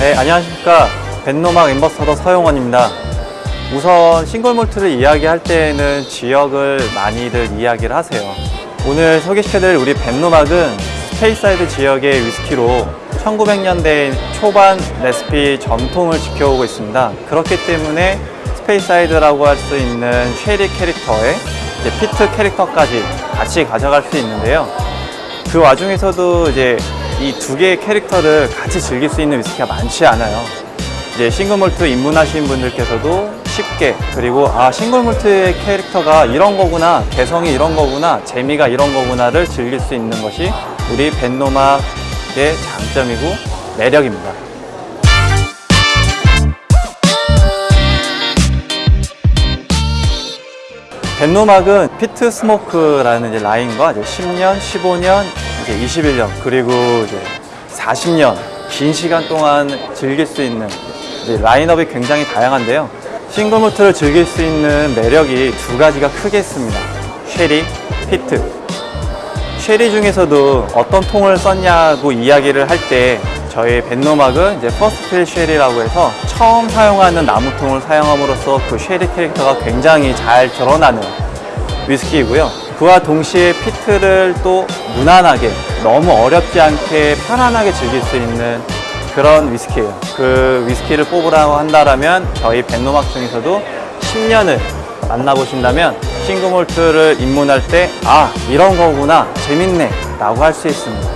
안녕하십니까. 벤로막 ambassador 서용원입니다. 우선 single malt를 이야기할 때에는 지역을 많이들 이야기를 하세요. 오늘 소개시켜드릴 우리 벤로막은 스페이사이드 지역의 위스키로 1900년대 초반 레시피 전통을 지켜오고 있습니다. 그렇기 때문에 스페이사이드라고 할 수 있는 sherry 캐릭터에 peat 캐릭터까지 같이 가져갈 수 있는데요. 그 와중에서도 이제 이 두 개의 캐릭터를 같이 즐길 수 있는 위스키가 많지 않아요. 이제 싱글몰트 입문하신 분들께서도 쉽게 그리고 아 싱글몰트의 캐릭터가 이런 거구나 개성이 이런 거구나 재미가 이런 거구나를 즐길 수 있는 것이 우리 벤노막의 장점이고 매력입니다. 벤로막은 Peat Smoke라는 라인과 이제 10년, 15년, 이제 21년 그리고 이제 40년 긴 시간 동안 즐길 수 있는 라인업이 굉장히 다양한데요. single malt를 즐길 수 있는 매력이 두 가지가 크게 있습니다. sherry, peat. sherry 중에서도 어떤 통을 썼냐고 이야기를 할 때 저희 벤로막은 이제 first fill sherry라고 해서 처음 사용하는 나무통을 사용함으로써 그 sherry 캐릭터가 굉장히 잘 드러나는 위스키이고요. 그와 동시에 피트를 또 무난하게 너무 어렵지 않게 편안하게 즐길 수 있는 그런 위스키예요. 그 위스키를 뽑으라고 한다면 저희 벤노막 중에서도 10년을 만나보신다면 싱글몰트를 입문할 때 아 이런 거구나 재밌네 라고 할 수 있습니다.